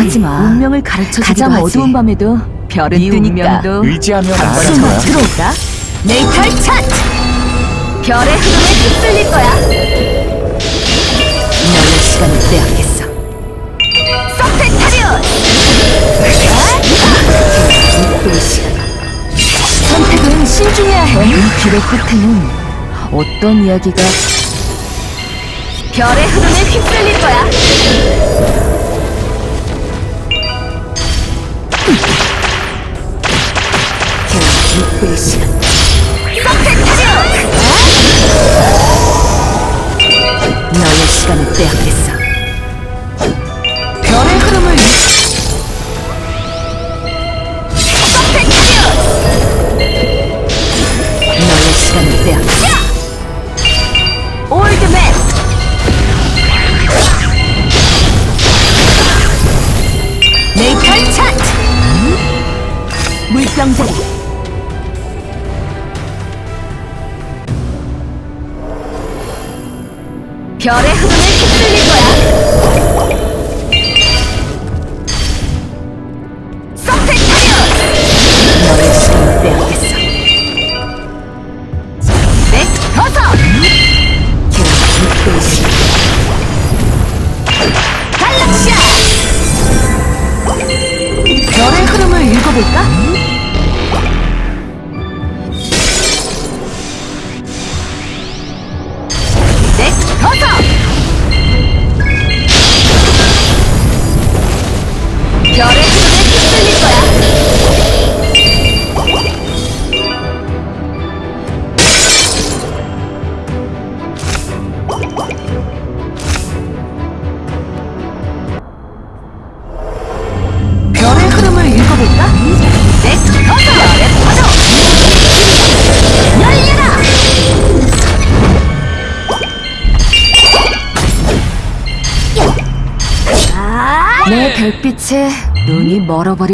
두려워하지 마. 운명을 가르쳐 가장 하지. 어두운 밤에도 별은 네 뜨니까. 운명도 의지하며 숨어 나아가자. 들어올까? 네이탈 차트! 별의 흐름에 휩쓸릴 거야. 너의 시간을 빼앗겠어. 시간. 선택은 신중해야 해. 이 길의 끝에는 어떤 이야기가 별의 흐름에 휩쓸릴 거야. 겨우 6분의 시간. 서페 물병자리 별의 흐름에 휩쓸릴 거야. 서페타리온! 너의 시간을 빼앗겠어. 넥 버섯! 겨우 6분의 시간. 갈락시아! 별의 흐름을 읽어볼까? 넥버 내 별빛에 눈이 멀어버리